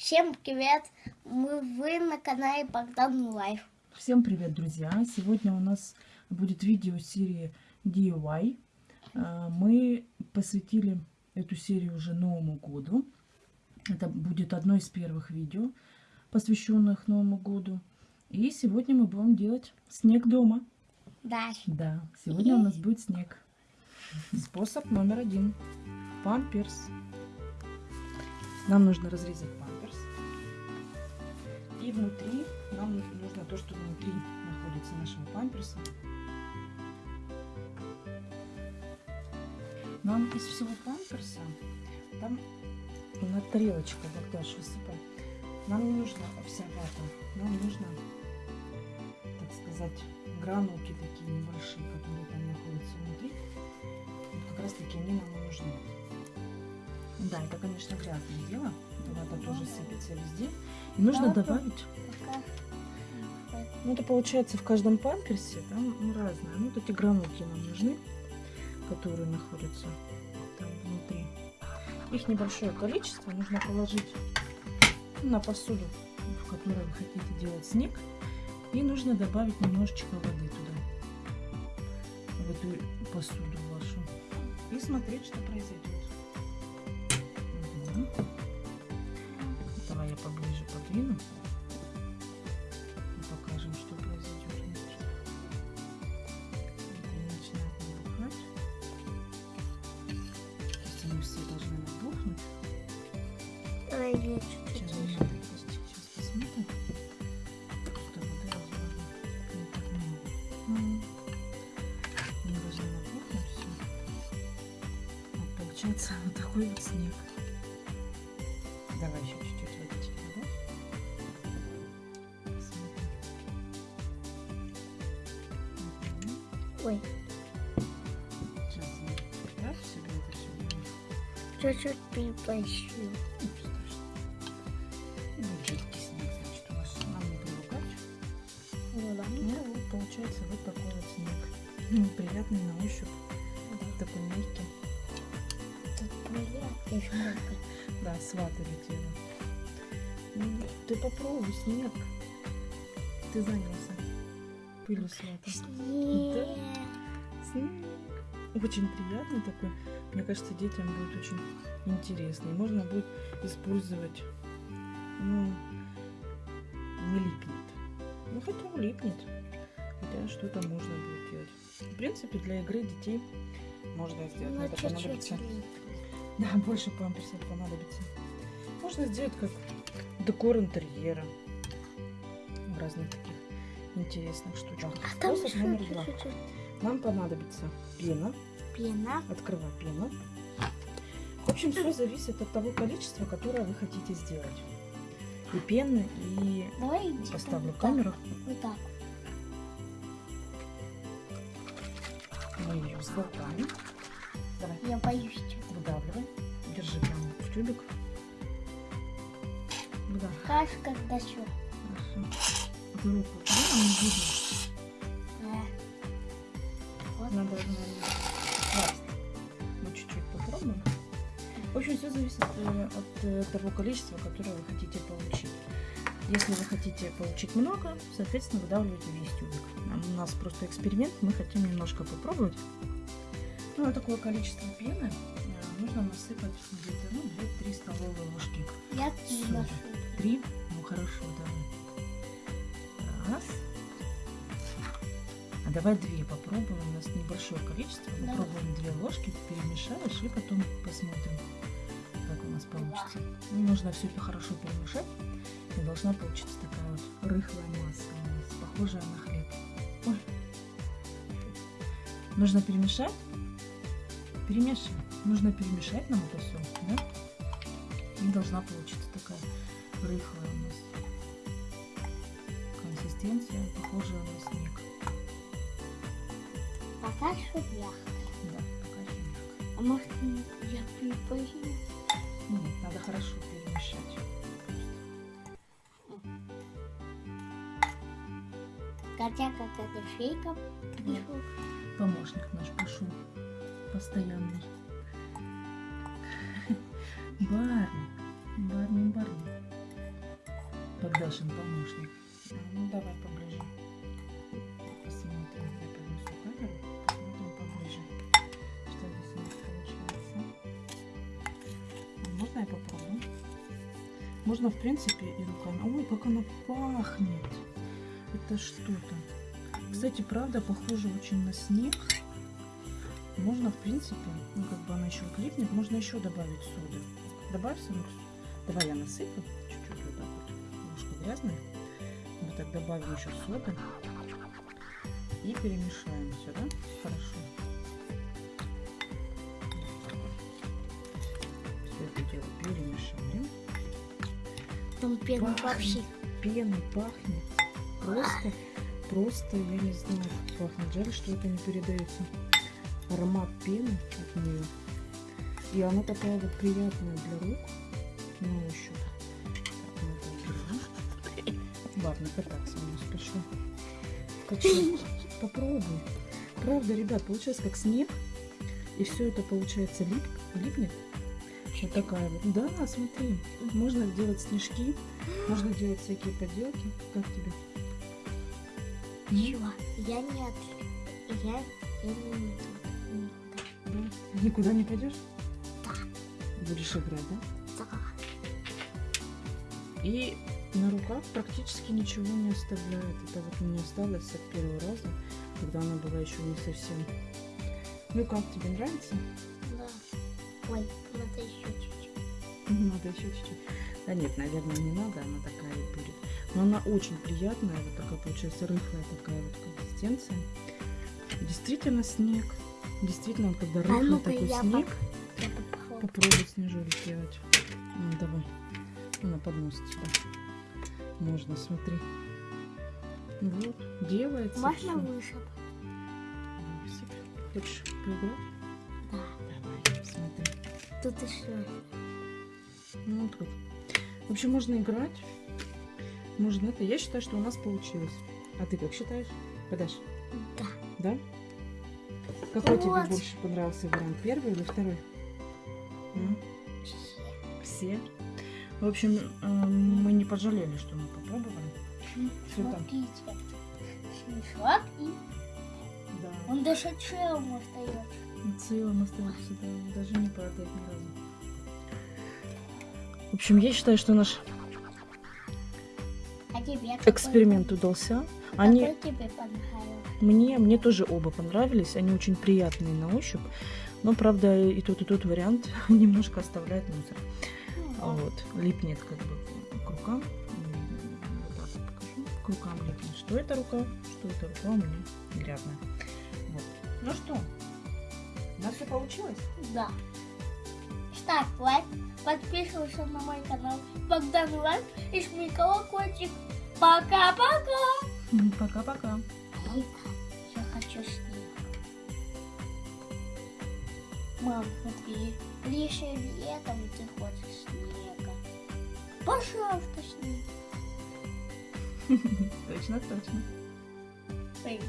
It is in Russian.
Всем привет! Мы вы на канале Богдан Life. Всем привет, друзья! Сегодня у нас будет видео серии DIY. А, Мы посвятили эту серию уже Новому году. Это будет одно из первых видео, посвященных Новому году. И сегодня мы будем делать снег дома. Да. Да, сегодня у нас будет снег. Способ номер один. Памперс. Нам нужно разрезать. Внутри нам нужно то, что внутри находится нашего памперса. Нам из всего памперса, там на тарелочку, Богдаш, высыпай. Нам не нужна вся вата. Нам нужно, так сказать, гранулки такие небольшие, которые там находятся внутри. Вот как раз таки они нам нужны. Да, это, конечно, грязное дело. Вата тоже сыпется везде. И нужно Да, добавить ну, это получается в каждом памперсе, там ну, разное. Ну, вот эти гранулки нам нужны, которые находятся там внутри. Их небольшое количество нужно положить на посуду, в которой вы хотите делать снег. И нужно добавить немножечко воды туда, в эту посуду вашу. И смотреть, что произойдет. Подвину. И покажем, что произойдет внутри. Вот они начинают набухать. То есть они все должны набухнуть. Ой, Сейчас, чуть-чуть. сейчас посмотрим. Просто воды разложим не так много. Они должны набухнуть все. Вот получается вот такой вот снег. Давай еще чуть-чуть Ой, Сейчас себе это чуть-чуть перепащу. Будет жидкий снег, значит, у нас нам не привыкать. Ну да. Ну, вот получается вот такой вот снег. Ну, приятный на ощупь. Такой мягкий. Тут приятно много. Да, с ваты летела. Ну, ты попробуй снег. Ты занялся. Пылью с ватой. Снег. Снег. Очень приятный такой. Мне кажется, детям будет очень интересный. Можно будет использовать. Ну, не липнет. Ну, хотя липнет. Хотя что-то можно будет делать. В принципе, для игры детей можно сделать. Ну, Это чуть-чуть. понадобится. Да, больше памперсов понадобится. Можно сделать как декор интерьера. Разных таких интересных штучках. А там Способ еще номер два. чуть-чуть Нам понадобится пена. пена. Открывай пену. В общем, все зависит от того количества, которое вы хотите сделать. И пены, и Давай поставлю так, камеру. Вот так. Мы ее взболтаем. Давай, Я боюсь выдавливай. Держи прямо в тюбик. Выдавливай. Каш, когда что? Хорошо. Эту руку класть. Мы чуть-чуть попробуем. В общем, все зависит э, от э, того количества, которое вы хотите получить. Если вы хотите получить много, соответственно, выдавливаете весь тюбик. А У нас просто эксперимент, мы хотим немножко попробовать. Ну, а такое количество пены э, нужно насыпать где-то ну, 2-3 столовые ложки. Я ношу. Три? Ну хорошо, давай. Раз. А давай две попробуем. У нас небольшое количество. Давай. Попробуем две ложки, перемешаешь и потом посмотрим, как у нас получится. Ну, нужно все это хорошо перемешать. И должна получиться такая вот рыхлая масса похожая на хлеб. Ой. Нужно перемешать. Перемешивай. Нужно перемешать нам это все, да? И должна получиться такая рыхлая у нас консистенция, похожая на снег. Пока что мягко. Да, же мягкая. А может я перепащу? Нет, надо хорошо перемешать. Хотя как это фейком пришел. Помощник наш пошел постоянный. Барни, Барни, Барни. Дашин помощник. Ну давай поближе. Можно я? Можно, в принципе, и руками. Ой, как она пахнет. Это что-то. Кстати, правда, похоже очень на снег. Можно, в принципе, ну, как бы она еще клипнет, можно еще добавить соды. Добавь, Санукс. Давай я насыплю чуть-чуть вот так вот. Немножко грязная. Мы так добавим еще соды. И перемешаем все, да? Хорошо. Дело перемешаем. Там первый Пахнет. Пеной пахнет. Просто, просто, я не знаю, пахнет. Жаль, что это не передается. Аромат пены от нее. И она такая вот приятная для рук. На ощупь. Так, ну. Ладно, кататься у нас пришло. Попробуй. Правда, ребят, получается как снег. И все это получается лип, липнет. Вот такая вот. Да, смотри. Можно делать снежки. Можно делать всякие поделки. Как тебе? Чего? Я нет. Я, я не. Да. Никуда не пойдешь? Да. Будешь играть, да? Да. И на руках практически ничего не оставляет. Это вот меня осталось от первого раза, когда она была еще не совсем. Ну как, тебе нравится? Ой, надо еще чуть-чуть. Надо еще чуть-чуть. Да нет, наверное, не надо, она такая и будет. Но она очень приятная, вот такая получается рыхлая такая вот консистенция. Действительно снег. Действительно, вот когда А рыхлый ну-ка такой я снег, поп- попробуй снежок сделать. Ну, давай. На поднос тебя. Можно, смотри. Вот, делается. Можно выше? Хочешь поиграть? Тут еще. Ну, вот тут. В общем, можно играть. Можно это. Я считаю, что у нас получилось. А ты как считаешь? Подашь? Да. Да? Какой тебе Вот. больше понравился вариант? Первый или второй? М? Все. В общем, э, мы не пожалели, что мы попробовали. Что там? Смотрите. Снежок и Да. он даже целым остается. Целым остается, да, даже не падает ни разу. В общем, я считаю, что наш А тебе какой эксперимент удался. Они Какой тебе понравился? мне, мне тоже оба понравились. Они очень приятные на ощупь. Но, правда, и тот, и тот вариант немножко оставляет мусор. Ну, Вот, липнет как бы к рукам. М, вот так вот покажу. К рукам липнет. Что это рука, что это рука у меня грязная. Вот. Ну что, у нас все получилось? Да. Ставь лайк, подписывайся на мой канал Богдан Лайк и жми колокольчик. Пока-пока! Пока-пока. Я хочу снег. Мам, смотри, лишь летом ты хочешь снега. Пожалуйста, снег. Точно, точно. Эй,